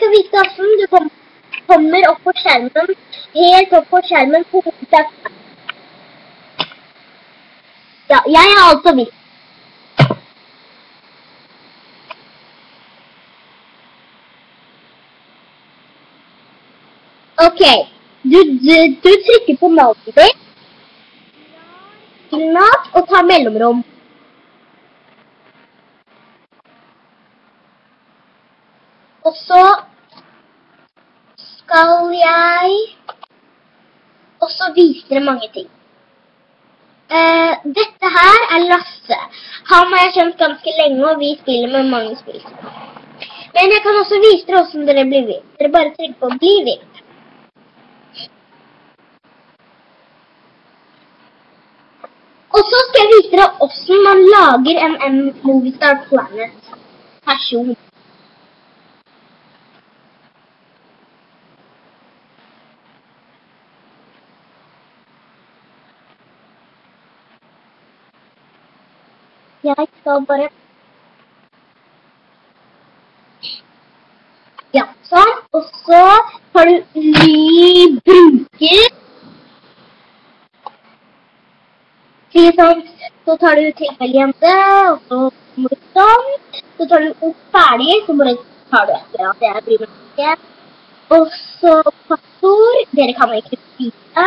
skal vise hvordan du kom, kommer opp på skjermen, helt opp på skjermen på hovedsak. Ja, jeg har altså vist. Ok, du, du, du trykker på navnet ditt, innat og tar mellomrom. Og så skal jeg også vise dere mange ting. Eh, dette her er Lasse. Han har jeg kjent ganske lenge, og vi spiller med mange spill. Men jeg kan også vise dere hvordan dere blir vilt. Dere bare trykker på 'bli vilt'. Og så skal jeg vise dere hvordan man lager en, en Movistar Planet-person. Jeg skal bare Ja, sånn. Og så har du ny bruker. Sånn, så tar du tilfelljente, og så må du sånn. Så tar du opp ferdig, så bare tar du etter at jeg bryr meg. Og så passord. Dere kan ikke vite.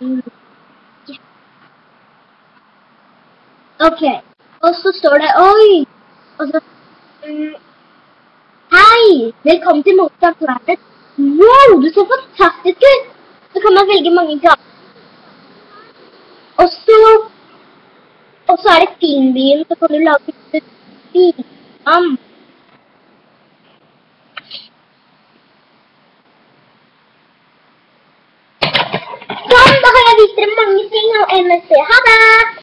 Mo- Ok, og så står det Oi! Og så um, Hei! Velkommen til Motsatt Planet. Wow, du ser fantastisk ut! Så kan man velge mange gaver. Og så Og så er det Filmbyen, så kan du lage film. Sånn, da har jeg vist dere mange ting av MSC. Ha det!